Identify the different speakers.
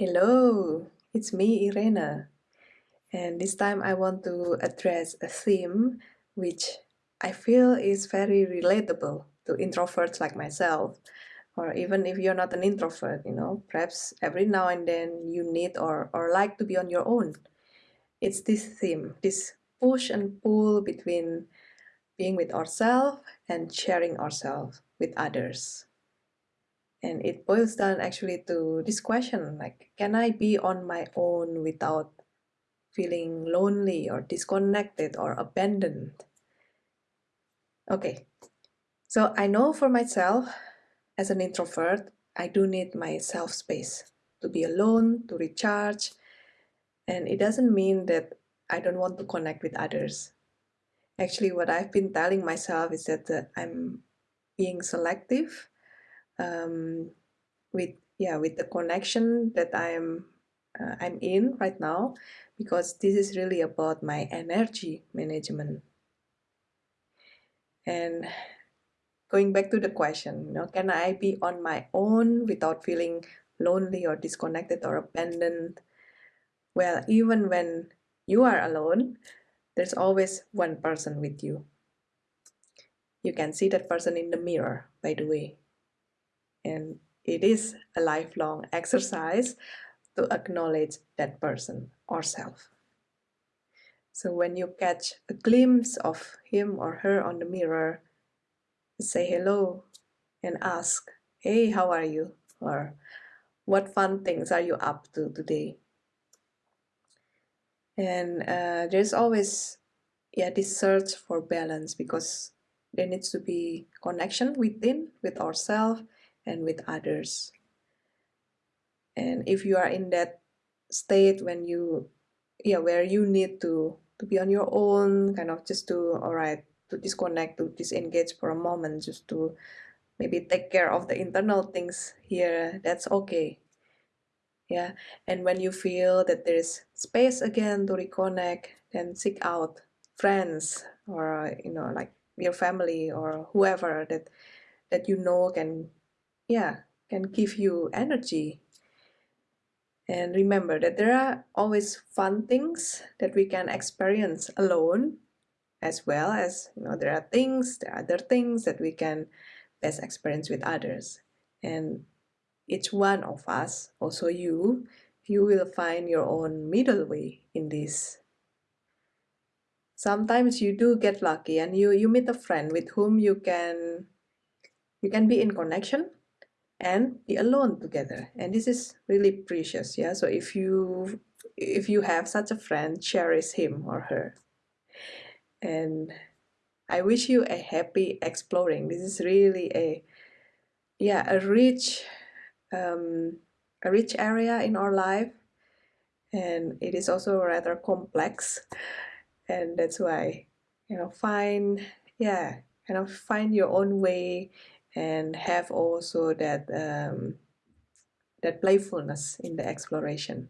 Speaker 1: Hello, it's me, Irena. And this time I want to address a theme which I feel is very relatable to introverts like myself. Or even if you're not an introvert, you know, perhaps every now and then you need or, or like to be on your own. It's this theme, this push and pull between being with ourselves and sharing ourselves with others. And it boils down actually to this question, like, can I be on my own without feeling lonely or disconnected or abandoned? Okay, so I know for myself, as an introvert, I do need my self space to be alone, to recharge. And it doesn't mean that I don't want to connect with others. Actually, what I've been telling myself is that uh, I'm being selective um, with yeah with the connection that I'm uh, I'm in right now because this is really about my energy management. And going back to the question you know can I be on my own without feeling lonely or disconnected or abandoned? Well even when you are alone there's always one person with you. You can see that person in the mirror by the way and it is a lifelong exercise to acknowledge that person or self. So when you catch a glimpse of him or her on the mirror, say hello and ask, hey, how are you? Or what fun things are you up to today? And uh, there's always yeah, this search for balance because there needs to be connection within, with ourselves, and with others. And if you are in that state when you, yeah, where you need to, to be on your own, kind of just to, all right, to disconnect, to disengage for a moment, just to maybe take care of the internal things here, that's okay. Yeah, and when you feel that there is space again to reconnect, then seek out friends or you know like your family or whoever that that you know can yeah, can give you energy. And remember that there are always fun things that we can experience alone, as well as, you know, there are things, there are other things that we can best experience with others. And each one of us, also you, you will find your own middle way in this. Sometimes you do get lucky and you, you meet a friend with whom you can you can be in connection and be alone together. And this is really precious yeah? So if you if you have such a friend cherish him or her. And i wish you a happy exploring. This is really a yeah a rich um, a rich area in our life. And it is also rather complex. And that's why you know find yeah kind of find your own way and have also that um, that playfulness in the exploration.